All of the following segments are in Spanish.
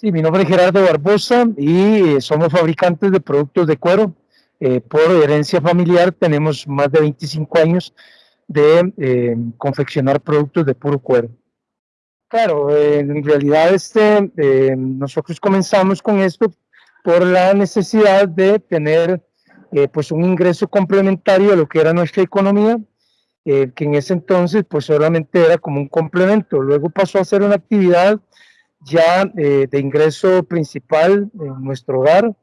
Sí, mi nombre es Gerardo Barbosa y eh, somos fabricantes de productos de cuero. Eh, por herencia familiar tenemos más de 25 años de eh, confeccionar productos de puro cuero. Claro, en realidad este, nosotros comenzamos con esto por la necesidad de tener pues un ingreso complementario a lo que era nuestra economía, que en ese entonces pues solamente era como un complemento. Luego pasó a ser una actividad ya eh, de ingreso principal en nuestro hogar.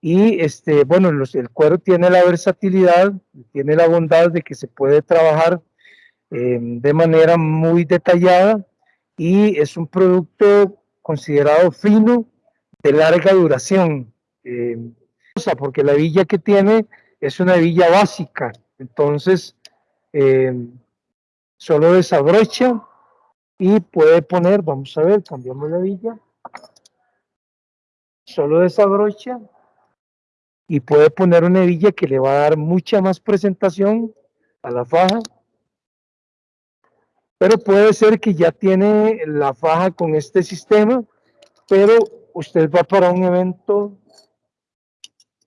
Y este, bueno, el cuero tiene la versatilidad, tiene la bondad de que se puede trabajar eh, de manera muy detallada y es un producto considerado fino de larga duración. Eh, porque la villa que tiene es una villa básica, entonces solo desabrocha y puede poner, vamos a ver, cambiamos la villa, solo desabrocha y puede poner una villa que le va a dar mucha más presentación a la faja, pero puede ser que ya tiene la faja con este sistema, pero usted va para un evento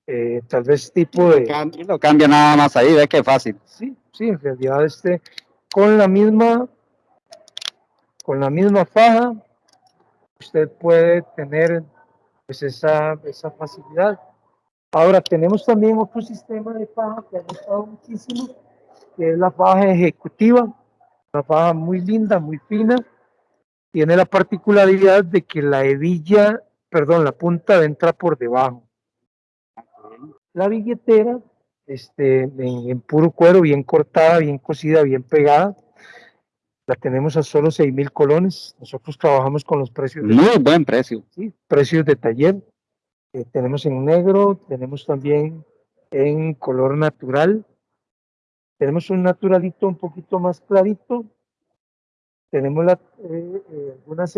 eh, tal vez tipo de... Lo cambia, nada más ahí, ve que fácil. Sí, sí, en realidad este, con la misma con la misma faja, usted puede tener pues, esa, esa facilidad. Ahora tenemos también otro sistema de faja que ha gustado muchísimo, que es la faja ejecutiva, una faja muy linda, muy fina, tiene la particularidad de que la hebilla, perdón, la punta entra por debajo. La billetera, este, en, en puro cuero, bien cortada, bien cosida, bien pegada, la tenemos a solo 6 mil colones. Nosotros trabajamos con los precios. De, Muy buen precio. Sí, precios de taller. Eh, tenemos en negro, tenemos también en color natural. Tenemos un naturalito un poquito más clarito. Tenemos la, eh, eh, algunas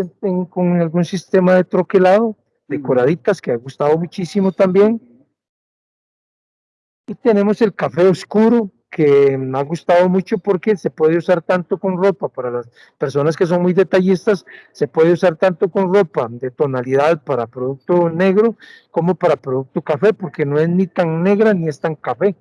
con algún sistema de troquelado, decoraditas, que ha gustado muchísimo también. Y tenemos el café oscuro, que me ha gustado mucho porque se puede usar tanto con ropa, para las personas que son muy detallistas, se puede usar tanto con ropa de tonalidad para producto negro como para producto café, porque no es ni tan negra ni es tan café.